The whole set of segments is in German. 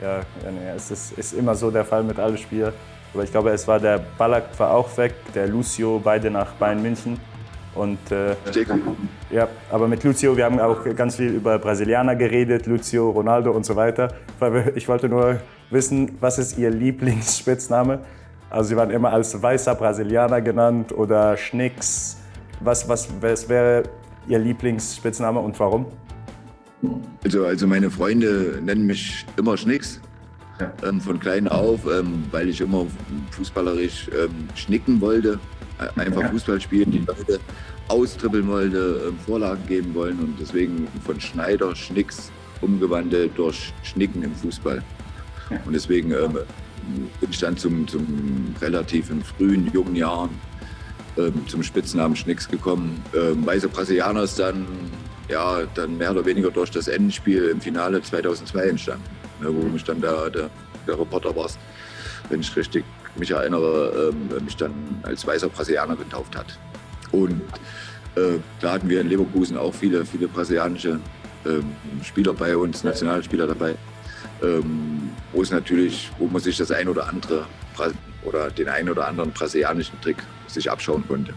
Ja, ja es ist, ist, immer so der Fall mit allen Spielern. Aber ich glaube, es war der Ballack war auch weg, der Lucio, beide nach Bayern München. Und, äh, ja, aber mit Lucio, wir haben auch ganz viel über Brasilianer geredet, Lucio, Ronaldo und so weiter. Ich wollte nur wissen, was ist Ihr Lieblingsspitzname? Also Sie waren immer als weißer Brasilianer genannt oder Schnicks. Was, was, was wäre Ihr Lieblingsspitzname und warum? Also, also meine Freunde nennen mich immer Schnicks. Ja. Ähm, von klein auf, ähm, weil ich immer fußballerisch ähm, schnicken wollte. Einfach ja. Fußball spielen, die Leute austribbeln wollte, ähm, Vorlagen geben wollen und deswegen von Schneider Schnicks umgewandelt durch Schnicken im Fußball. Und deswegen ähm, bin ich dann zum, zum relativ in frühen, jungen Jahren ähm, zum Spitznamen Schnicks gekommen. Ähm, Weißer Brasilianer ist dann, ja, dann mehr oder weniger durch das Endspiel im Finale 2002 entstanden, ne, wo mich dann der, der, der Reporter war, wenn ich richtig mich erinnere, ähm, mich dann als weißer Brasilianer getauft hat. Und äh, da hatten wir in Leverkusen auch viele, viele brasilianische ähm, Spieler bei uns, Nationalspieler dabei, ähm, wo es natürlich, wo man sich das ein oder andere oder den einen oder anderen brasilianischen Trick sich abschauen konnte.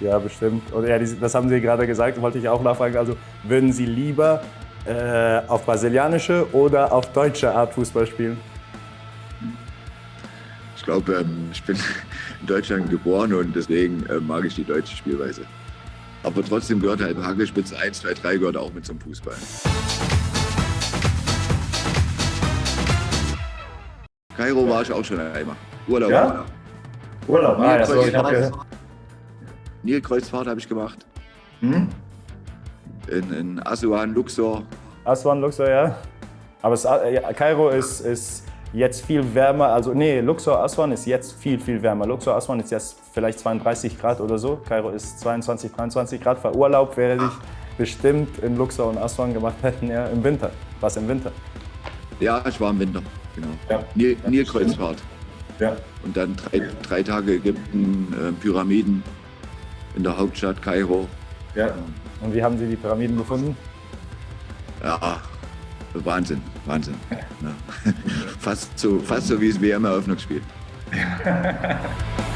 Ja, bestimmt. Und ja, das haben Sie gerade gesagt, wollte ich auch nachfragen. Also würden Sie lieber äh, auf brasilianische oder auf deutsche Art Fußball spielen? Ich glaube, ähm, ich bin in Deutschland geboren und deswegen äh, mag ich die deutsche Spielweise. Aber trotzdem gehört halt Hagelspitze 1, 2, 3 gehört auch mit zum Fußball. Kairo war ich auch schon einmal. Urlaub. Ja? Urlaub, ah, das ich habe Nilkreuzfahrt habe ich gemacht. Hm? In, in Asuan, Luxor. Asuan, Luxor, ja. Aber es, ja, Kairo ist, ist jetzt viel wärmer. Also nee, Luxor, Aswan ist jetzt viel, viel wärmer. Luxor, Aswan ist jetzt vielleicht 32 Grad oder so. Kairo ist 22, 23 Grad. Für Urlaub wäre ich bestimmt in Luxor und Aswan gemacht hätten, ja, im Winter. Was im Winter? Ja, ich war im Winter, genau. Ja. Nil Nilkreuzfahrt. Ja. Und dann drei, drei Tage Ägypten, äh, Pyramiden in der Hauptstadt Kairo. Ja. Und wie haben Sie die Pyramiden gefunden? Ja, Wahnsinn, Wahnsinn. Ja. fast, so, fast so wie das WM-Eröffnungsspiel.